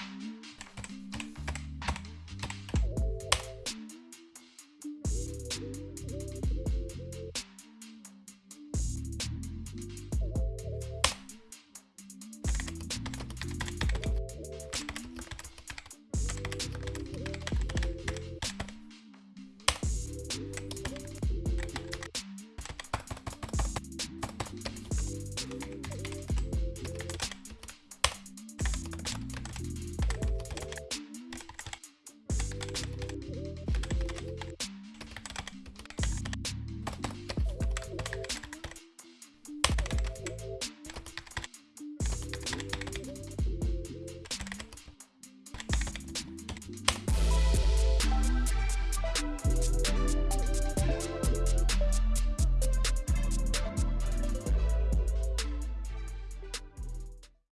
Mm-hmm.